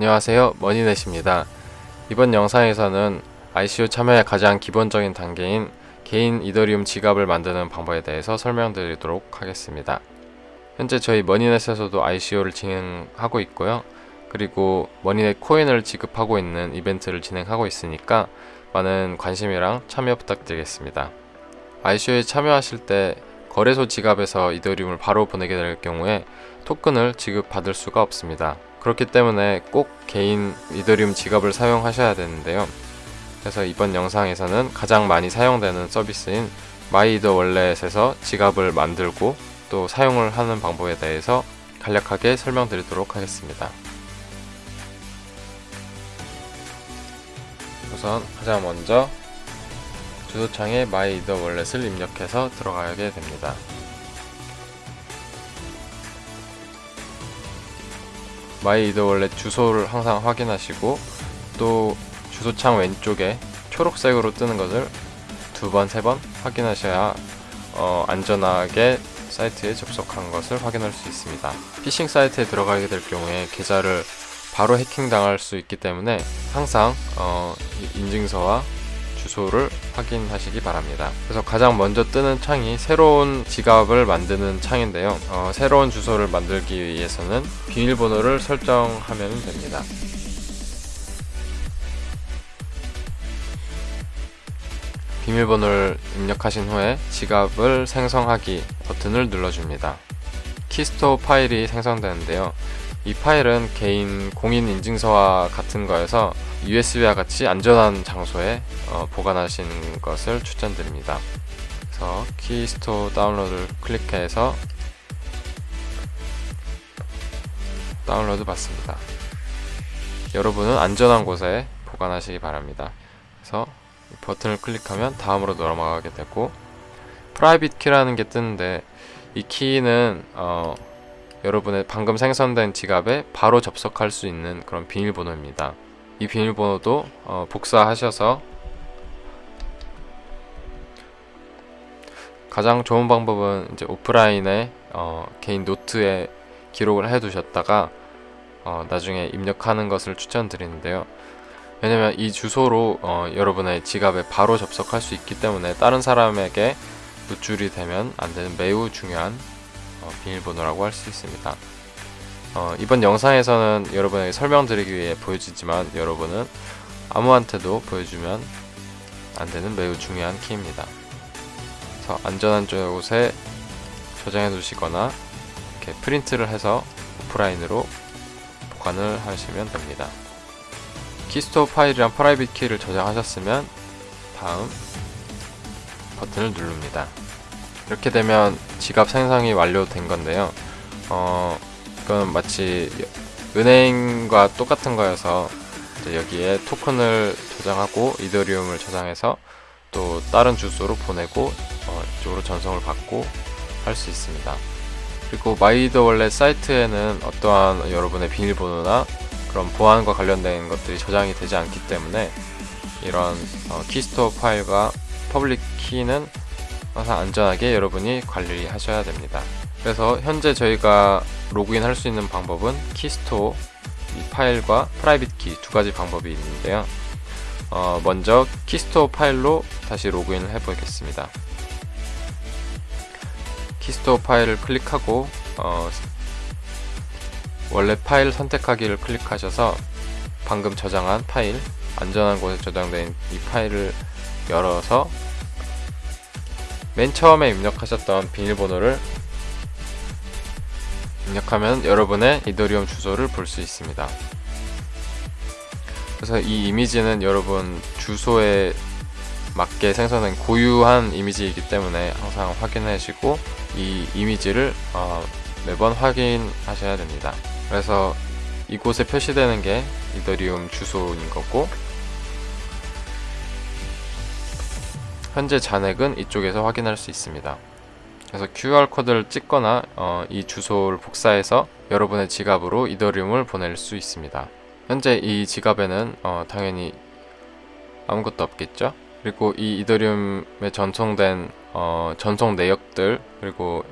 안녕하세요. 머니넷입니다. 이번 영상에서는 ICO 참여의 가장 기본적인 단계인 개인 이더리움 지갑을 만드는 방법에 대해서 설명드리도록 하겠습니다. 현재 저희 머니넷에서도 ICO를 진행하고 있고요. 그리고 머니넷 코인을 지급하고 있는 이벤트를 진행하고 있으니까 많은 관심이랑 참여 부탁드리겠습니다. ICO에 참여하실 때 거래소 지갑에서 이더리움을 바로 보내게 될 경우에 토큰을 지급받을 수가 없습니다 그렇기 때문에 꼭 개인 이더리움 지갑을 사용하셔야 되는데요. 그래서 이번 영상에서는 가장 많이 사용되는 서비스인 마이더 월렛에서 지갑을 만들고 또 사용을 하는 방법에 대해서 간략하게 설명드리도록 하겠습니다. 우선 가장 먼저 주소창에 마이더 월렛을 입력해서 들어가게 됩니다 마이이더 월렛 주소를 항상 확인하시고 또 주소창 왼쪽에 초록색으로 뜨는 것을 두 번, 세 번 확인하셔야 어, 안전하게 사이트에 접속한 것을 확인할 수 있습니다. 피싱 사이트에 들어가게 될 경우에 계좌를 바로 해킹당할 수 있기 때문에 항상 어, 인증서와 주소를 확인하시기 바랍니다. 그래서 가장 먼저 뜨는 창이 새로운 지갑을 만드는 창인데요. 어, 새로운 주소를 만들기 위해서는 비밀번호를 설정하면 됩니다. 비밀번호를 입력하신 후에 지갑을 생성하기 버튼을 눌러줍니다. 키스토 파일이 생성되는데요. 이 파일은 개인 공인인증서와 같은 거여서 USB와 같이 안전한 장소에 어, 보관하시는 것을 추천드립니다. 그래서 키스토 다운로드를 클릭해서 다운로드 받습니다. 여러분은 안전한 곳에 보관하시기 바랍니다. 그래서 버튼을 클릭하면 다음으로 넘어가게 되고 private key라는 게 뜨는데 이 키는 어, 여러분의 방금 생성된 지갑에 바로 접속할 수 있는 그런 비밀번호입니다. 이 비밀번호도 어, 복사하셔서 가장 좋은 방법은 이제 오프라인에 어, 개인 노트에 기록을 해 두셨다가 어, 나중에 입력하는 것을 추천드리는데요. 왜냐면 이 주소로 어, 여러분의 지갑에 바로 접속할 수 있기 때문에 다른 사람에게 노출이 되면 안되는 매우 중요한 어, 비밀번호라고 할 수 있습니다 어, 이번 영상에서는 여러분에게 설명드리기 위해 보여지지만 여러분은 아무한테도 보여주면 안되는 매우 중요한 키입니다. 그래서 안전한 곳에 저장해 두시거나 이렇게 프린트를 해서 오프라인으로 보관을 하시면 됩니다. keystore 파일이랑 private key를 저장하셨으면 다음 버튼을 누릅니다. 이렇게 되면 지갑 생성이 완료된 건데요. 어, 이건 마치 은행과 똑같은 거여서 여기에 토큰을 저장하고 이더리움을 저장해서 또 다른 주소로 보내고 어, 이쪽으로 전송을 받고 할 수 있습니다. 그리고 MyEther Wallet 사이트에는 어떠한 여러분의 비밀번호나 그런 보안과 관련된 것들이 저장이 되지 않기 때문에 이런 어, keystore 파일과 public key는 항상 안전하게 여러분이 관리하셔야 됩니다. 그래서 현재 저희가 로그인 할 수 있는 방법은 keystore 파일과 private key 두 가지 방법이 있는데요. 어, 먼저 keystore 파일로 다시 로그인을 해 보겠습니다. keystore 파일을 클릭하고 어, 원래 파일 선택하기를 클릭하셔서 방금 저장한 파일 안전한 곳에 저장된 이 파일을 열어서 맨 처음에 입력하셨던 비밀번호를 입력하면 여러분의 이더리움 주소를 볼 수 있습니다. 그래서 이 이미지는 여러분 주소에 맞게 생성된 고유한 이미지이기 때문에 항상 확인하시고 이 이미지를 어, 매번 확인하셔야 됩니다. 그래서 이곳에 표시되는 게 이더리움 주소인 거고 현재 잔액은 이쪽에서 확인할 수 있습니다 그래서 QR코드를 찍거나 어, 이 주소를 복사해서 여러분의 지갑으로 이더리움을 보낼 수 있습니다 현재 이 지갑에는 어, 당연히 아무것도 없겠죠 그리고 이 이더리움에 전송된 어, 전송 내역들 그리고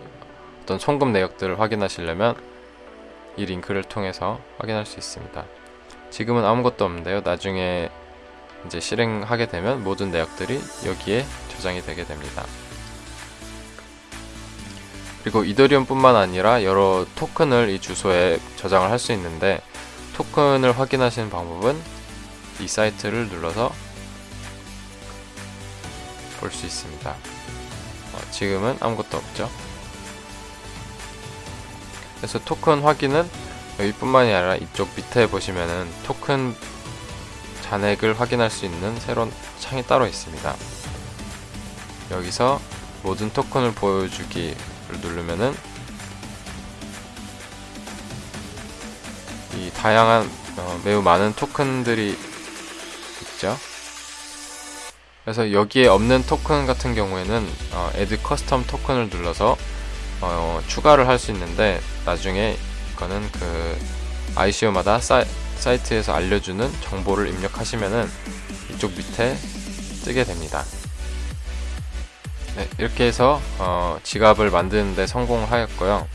어떤 송금 내역들을 확인하시려면 이 링크를 통해서 확인할 수 있습니다 지금은 아무것도 없는데요. 나중에 이제 실행하게 되면 모든 내역들이 여기에 저장이 되게 됩니다. 그리고 이더리움뿐만 아니라 여러 토큰을 이 주소에 저장을 할 수 있는데 토큰을 확인하시는 방법은 이 사이트를 눌러서 볼 수 있습니다. 어, 지금은 아무것도 없죠. 그래서 토큰 확인은 여기뿐만이 아니라 이쪽 밑에 보시면은 토큰 잔액을 확인할 수 있는 새로운 창이 따로 있습니다. 여기서 모든 토큰을 보여주기를 누르면은 이 다양한 어, 매우 많은 토큰들이 있죠. 그래서 여기에 없는 토큰 같은 경우에는 어, add custom 토큰을 눌러서 어, 추가를 할 수 있는데 나중에 이거는 그 ICO마다 사이, 사이트에서 알려주는 정보를 입력하시면은 이쪽 밑에 뜨게 됩니다. 네, 이렇게 해서 어, 지갑을 만드는데 성공하였고요.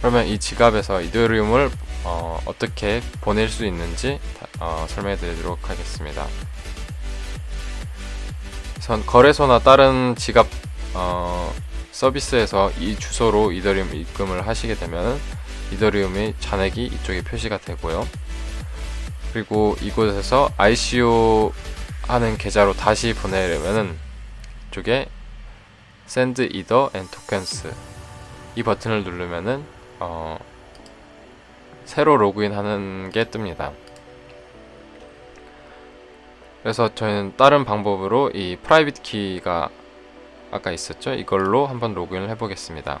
그러면 이 지갑에서 이더리움을 어, 떻게 보낼 수 있는지 어, 설명해 드리도록 하겠습니다. 선 거래소나 다른 지갑 어, 서비스에서 이 주소로 이더리움 입금을 하시게 되면 이더리움의 잔액이 이쪽에 표시가 되고요. 그리고 이곳에서 ICO 하는 계좌로 다시 보내려면은 이쪽에 Send Ether and Tokens 이 버튼을 누르면은 어, 새로 로그인하는 게 뜹니다. 그래서 저희는 다른 방법으로 이 private key가 아까 있었죠? 이걸로 한번 로그인을 해보겠습니다.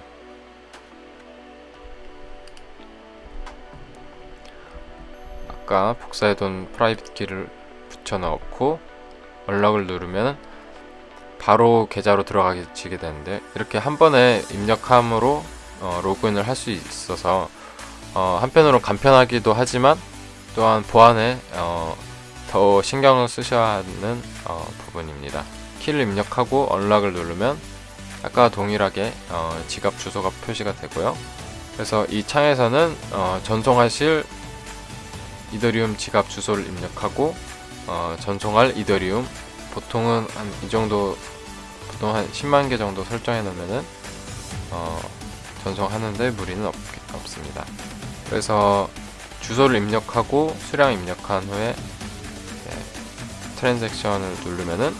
아까 복사해둔 private key를 붙여 넣고 연락을 누르면 바로 계좌로 들어가게 되는데 이렇게 한 번에 입력함으로 어, 로그인을 할 수 있어서 어, 한편으로 간편하기도 하지만 또한 보안에 어, 더 신경을 쓰셔야 하는 어, 부분입니다. 키를 입력하고 언락을 누르면 아까 동일하게 어, 지갑 주소가 표시가 되고요. 그래서 이 창에서는 어, 전송하실 이더리움 지갑 주소를 입력하고 어, 전송할 이더리움 보통은 한 이 정도 보통 한 10만 개 정도 설정해 놓으면은 어, 전송하는데 무리는 없, 없습니다. 그래서 주소를 입력하고 수량 입력한 후에 네, 트랜잭션을 누르면은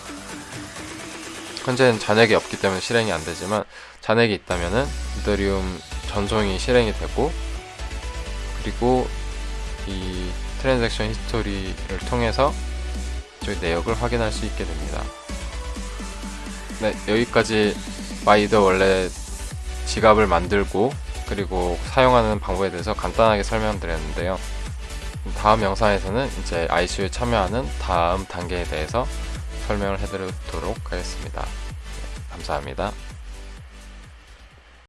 현재는 잔액이 없기 때문에 실행이 안 되지만 잔액이 있다면은 이더리움 전송이 실행이 되고 그리고 이 transaction history를 통해서 저희 내역을 확인할 수 있게 됩니다. 네, 여기까지 MyEther Wallet 지갑을 만들고 그리고 사용하는 방법에 대해서 간단하게 설명드렸는데요. 다음 영상에서는 이제 ICO에 참여하는 다음 단계에 대해서 설명을 해드리도록 하겠습니다. 네, 감사합니다.